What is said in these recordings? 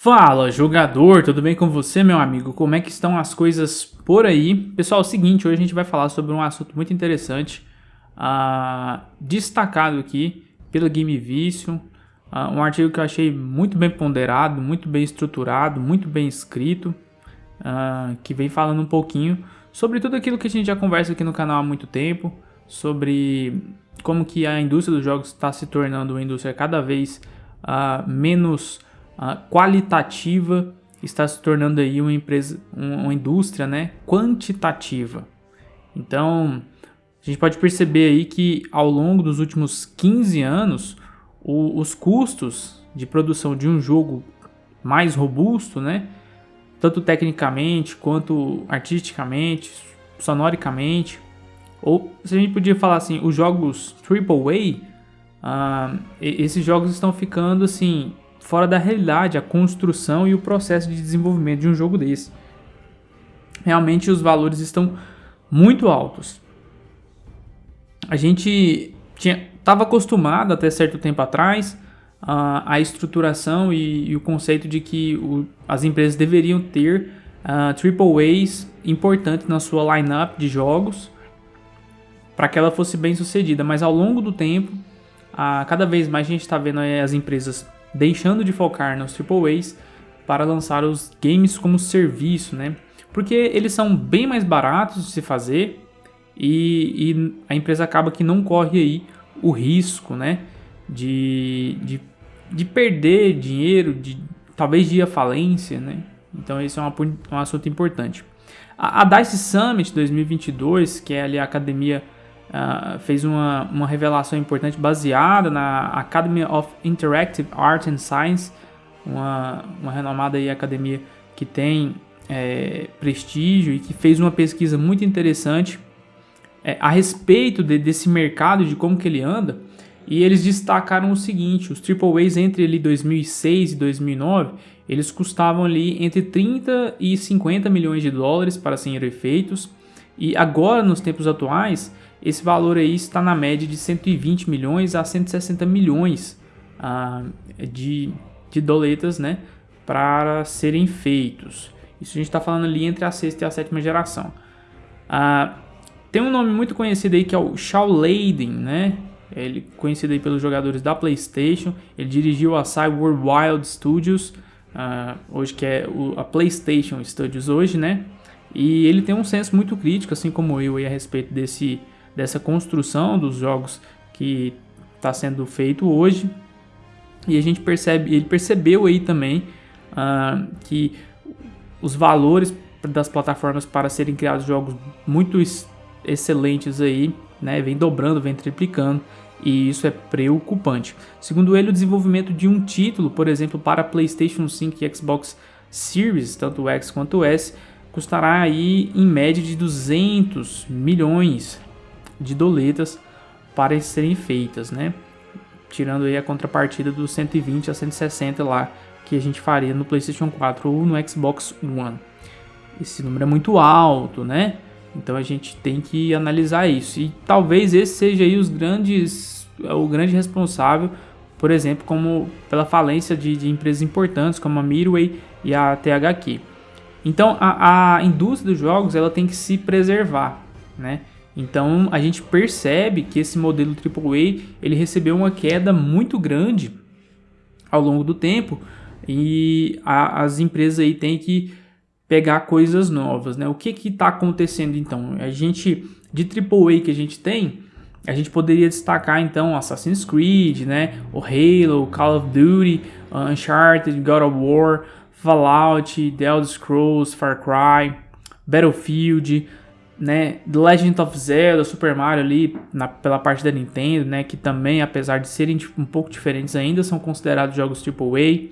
Fala jogador, tudo bem com você meu amigo? Como é que estão as coisas por aí? Pessoal, é o seguinte, hoje a gente vai falar sobre um assunto muito interessante, uh, destacado aqui pela Game Vision, uh, um artigo que eu achei muito bem ponderado, muito bem estruturado, muito bem escrito, uh, que vem falando um pouquinho sobre tudo aquilo que a gente já conversa aqui no canal há muito tempo, sobre como que a indústria dos jogos está se tornando uma indústria cada vez menos qualitativa está se tornando aí uma empresa, uma indústria, né, quantitativa. Então, a gente pode perceber aí que ao longo dos últimos 15 anos, o, os custos de produção de um jogo mais robusto, né, tanto tecnicamente quanto artisticamente, sonoricamente, ou se a gente podia falar assim, os jogos AAA, uh, esses jogos estão ficando assim fora da realidade a construção e o processo de desenvolvimento de um jogo desse. Realmente os valores estão muito altos. A gente estava acostumado até certo tempo atrás uh, a estruturação e, e, o conceito de que o, as empresas deveriam ter uh, triple A's importantes na sua lineup de jogos para que ela fosse bem sucedida. Mas ao longo do tempo, uh, cada vez mais a gente está vendo as empresas deixando de focar nos AAAs para lançar os games como serviço, né? Porque eles são bem mais baratos de se fazer e, e a empresa acaba que não corre aí o risco, né? De, de, de perder dinheiro, de talvez de ir à falência, né? Então esse é um, um assunto importante. A, a DICE Summit 2022, que é ali a academia uh, fez uma, uma revelação importante baseada na Academy of Interactive Art and Science, uma, uma renomada aí academia que tem é, prestígio e que fez uma pesquisa muito interessante é, a respeito de, desse mercado, de como que ele anda, e eles destacaram o seguinte, os AAAs entre ali 2006 e 2009, eles custavam ali entre 30 e 50 milhões de dólares para serem feitos, e agora nos tempos atuais, esse valor aí está na média de 120 milhões a 160 milhões ah, de, de doletas né, para serem feitos. Isso a gente está falando ali entre a sexta e a sétima geração. Ah, tem um nome muito conhecido aí que é o Shaw Layden, né? Ele conhecido aí pelos jogadores da PlayStation. Ele dirigiu a Cyber Wild Studios, uh, hoje que é o, a PlayStation Studios hoje, né? E ele tem um senso muito crítico, assim como eu, aí, a respeito desse dessa construção dos jogos que está sendo feito hoje. E a gente percebe, ele percebeu aí também uh, que os valores das plataformas para serem criados jogos muito excelentes aí, né, vem dobrando, vem triplicando e isso é preocupante. Segundo ele, o desenvolvimento de um título, por exemplo, para PlayStation 5 e Xbox Series, tanto o X quanto o S, custará aí em média de 200 milhões de doletas para serem feitas, né? Tirando aí a contrapartida dos 120 a 160 lá que a gente faria no PlayStation 4 ou no Xbox One. Esse número é muito alto, né? Então a gente tem que analisar isso. E talvez esse seja aí os grandes, o grande responsável, por exemplo, como pela falência de, de empresas importantes como a Midway e a THQ. Então a, a indústria dos jogos ela tem que se preservar, né? Então a gente percebe que esse modelo AAA ele recebeu uma queda muito grande ao longo do tempo e a, as empresas aí têm que pegar coisas novas, né? O que que está acontecendo então? A gente de AAA que a gente tem, a gente poderia destacar então Assassin's Creed, né? O Halo, Call of Duty, Uncharted, God of War, Fallout, The Elder Scrolls, Far Cry, Battlefield, né, The Legend of Zelda, Super Mario ali na, pela parte da Nintendo, né, que também, apesar de serem tipo, um pouco diferentes, ainda são considerados jogos AAA.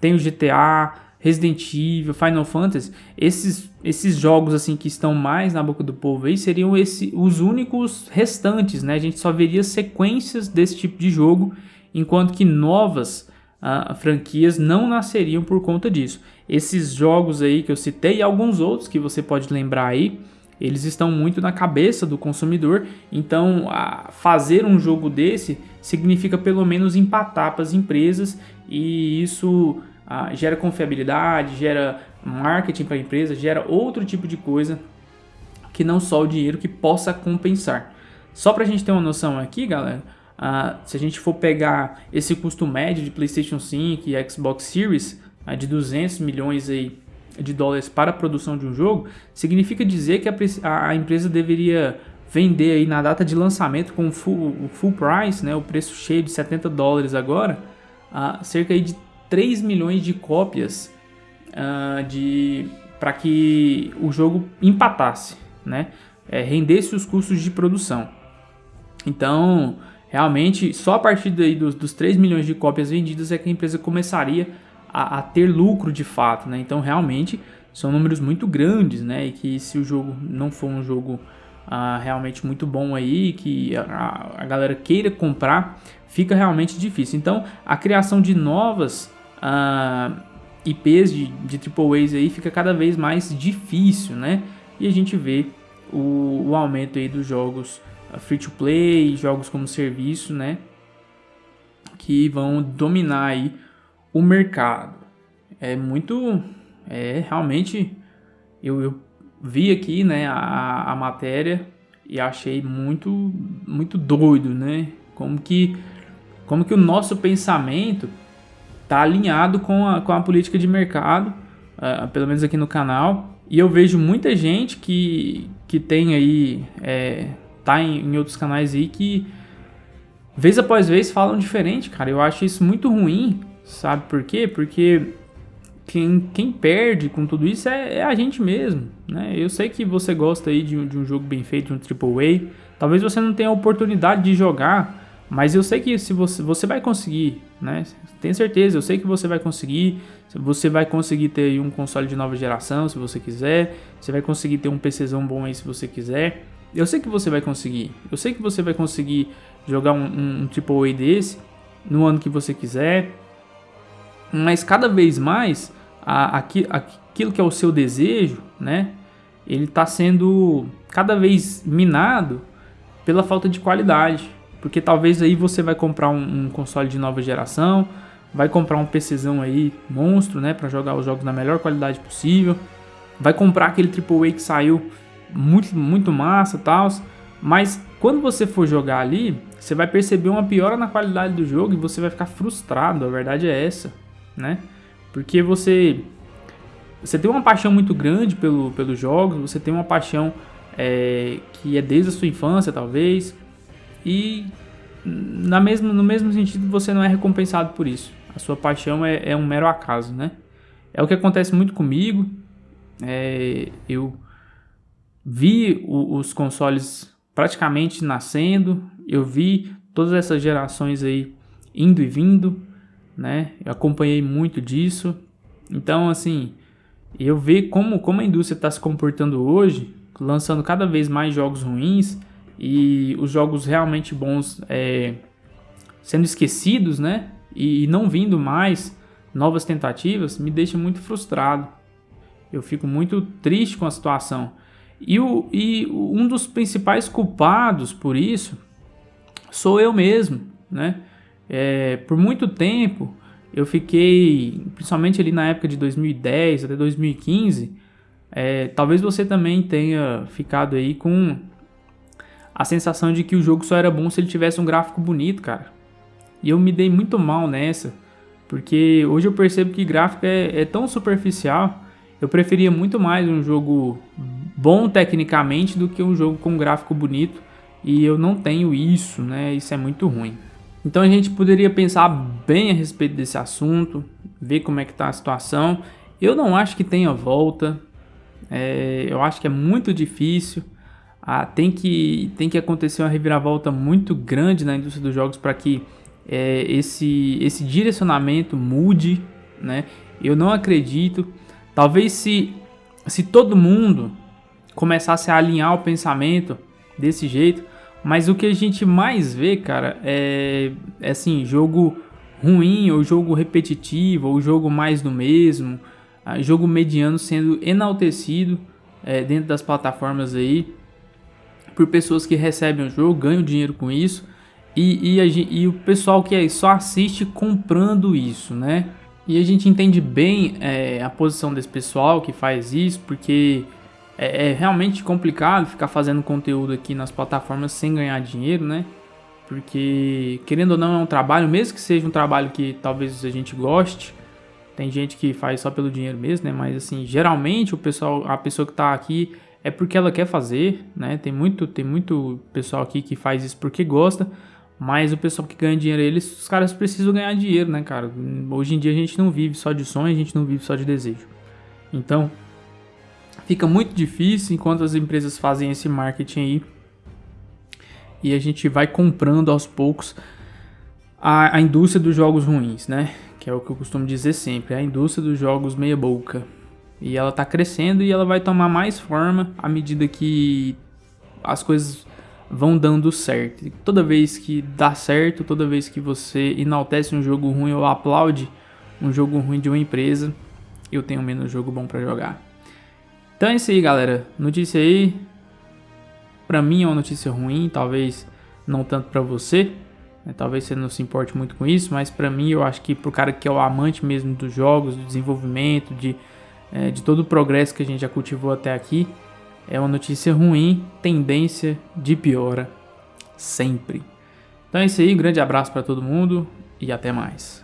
Tem o GTA, Resident Evil, Final Fantasy. Esses, esses jogos assim que estão mais na boca do povo aí seriam esse, os únicos restantes, né? A gente só veria sequências desse tipo de jogo, enquanto que novas uh, franquias não nasceriam por conta disso. Esses jogos aí que eu citei e alguns outros que você pode lembrar aí, eles estão muito na cabeça do consumidor, então fazer um jogo desse significa pelo menos empatar para as empresas e isso gera confiabilidade, gera marketing para a empresa, gera outro tipo de coisa que não só o dinheiro que possa compensar. Só para a gente ter uma noção aqui, galera, se a gente for pegar esse custo médio de PlayStation 5 e Xbox Series ah, de 200 milhões aí de dólares para a produção de um jogo, significa dizer que a, a empresa deveria vender aí na data de lançamento com full, full price, né, o preço cheio de 70 dólares agora, uh, cerca aí de 3 milhões de cópias uh, de para que o jogo empatasse, né, é, rendesse os custos de produção. Então, realmente, só a partir daí dos, dos 3 milhões de cópias vendidas é que a empresa começaria a, a ter lucro de fato, né? Então, realmente, são números muito grandes, né? E que se o jogo não for um jogo uh, realmente muito bom aí, que a, a, galera queira comprar, fica realmente difícil. Então, a criação de novas ah, IPs de, de AAAs aí fica cada vez mais difícil, né? E a gente vê o, o aumento aí dos jogos ah, free to play, jogos como serviço, né? Que vão dominar aí o mercado. É muito, é realmente eu, eu vi aqui, né, a, a matéria e achei muito, muito doido, né? Como que, como que o nosso pensamento tá alinhado com a, com a política de mercado, uh, pelo menos aqui no canal. E eu vejo muita gente que, que tem aí, é, tá em, em outros canais aí que vez após vez falam diferente, cara. Eu acho isso muito ruim, sabe por quê? Porque quem, quem perde com tudo isso é, é, a gente mesmo, né? Eu sei que você gosta aí de de um jogo bem feito, de um AAA. Talvez você não tenha a oportunidade de jogar, mas eu sei que se você, você vai conseguir, né? Tenho certeza, eu sei que você vai conseguir. Você vai conseguir ter um console de nova geração, se você quiser. Você vai conseguir ter um PCzão bom aí, se você quiser. Eu sei que você vai conseguir. Eu sei que você vai conseguir jogar um, um, um AAA desse no ano que você quiser. Mas cada vez mais a, aquilo que é o seu desejo, né? Ele está sendo cada vez minado pela falta de qualidade. Porque talvez aí você vai comprar um, um console de nova geração, vai comprar um PCzão aí monstro, né, para jogar os jogos na melhor qualidade possível. Vai comprar aquele AAA que saiu muito muito massa, tal, mas quando você for jogar ali, você vai perceber uma piora na qualidade do jogo e você vai ficar frustrado, a verdade é essa, né? Porque você você tem uma paixão muito grande pelo, pelos jogos, você tem uma paixão é, que é desde a sua infância, talvez, e na mesma, no mesmo sentido você não é recompensado por isso. A sua paixão é, é um mero acaso, né? É o que acontece muito comigo. É, eu vi o, os consoles praticamente nascendo, eu vi todas essas gerações aí indo e vindo, né? Eu acompanhei muito disso. Então, assim, eu ver como, como a indústria está se comportando hoje, lançando cada vez mais jogos ruins e os jogos realmente bons é, sendo esquecidos, né? E não vindo mais novas tentativas, me deixa muito frustrado. Eu fico muito triste com a situação. E, o, e um dos principais culpados por isso sou eu mesmo, né? É, por muito tempo eu fiquei, principalmente ali na época de 2010 até 2015, é, talvez você também tenha ficado aí com a sensação de que o jogo só era bom se ele tivesse um gráfico bonito, cara. E eu me dei muito mal nessa, porque hoje eu percebo que gráfico é, é tão superficial. Eu preferia muito mais um jogo bom tecnicamente do que um jogo com gráfico bonito. E eu não tenho isso, né? Isso é muito ruim. Então a gente poderia pensar bem a respeito desse assunto, ver como é que está a situação. Eu não acho que tenha volta, é, eu acho que é muito difícil. Ah, tem, que, tem que acontecer uma reviravolta muito grande na indústria dos jogos para que é, esse, esse direcionamento mude. Né? Eu não acredito. Talvez se, se todo mundo começasse a alinhar o pensamento desse jeito, mas o que a gente mais vê, cara, é, é assim, jogo ruim, ou jogo repetitivo, ou jogo mais do mesmo, ah, jogo mediano sendo enaltecido é, dentro das plataformas aí, por pessoas que recebem o jogo, ganham dinheiro com isso, e, e, a, e o pessoal que só assiste comprando isso, né? E a gente entende bem é, a posição desse pessoal que faz isso, porque é, é, realmente complicado ficar fazendo conteúdo aqui nas plataformas sem ganhar dinheiro, né? Porque, querendo ou não, é um trabalho, mesmo que seja um trabalho que talvez a gente goste, tem gente que faz só pelo dinheiro mesmo, né? Mas, assim, geralmente o pessoal, a pessoa que tá aqui é porque ela quer fazer, né? Tem muito, tem muito pessoal aqui que faz isso porque gosta, mas o pessoal que ganha dinheiro, eles, os caras precisam ganhar dinheiro, né, cara? Hoje em dia a gente não vive só de sonho, a gente não vive só de desejo. Então, fica muito difícil enquanto as empresas fazem esse marketing aí e a gente vai comprando aos poucos a, a indústria dos jogos ruins, né? Que é o que eu costumo dizer sempre, a indústria dos jogos meia boca. E ela tá crescendo e ela vai tomar mais forma à medida que as coisas vão dando certo. toda vez que dá certo, toda vez que você enaltece um jogo ruim ou aplaude um jogo ruim de uma empresa, eu tenho menos jogo bom para jogar. Então é isso aí, galera. Notícia aí. Pra mim é uma notícia ruim, talvez não tanto para você. Né? Talvez você não se importe muito com isso, mas para mim eu acho que pro cara que é o amante mesmo dos jogos, do desenvolvimento, de, é, de todo o progresso que a gente já cultivou até aqui, é uma notícia ruim, tendência de piora sempre. Então é isso aí, grande abraço para todo mundo e até mais.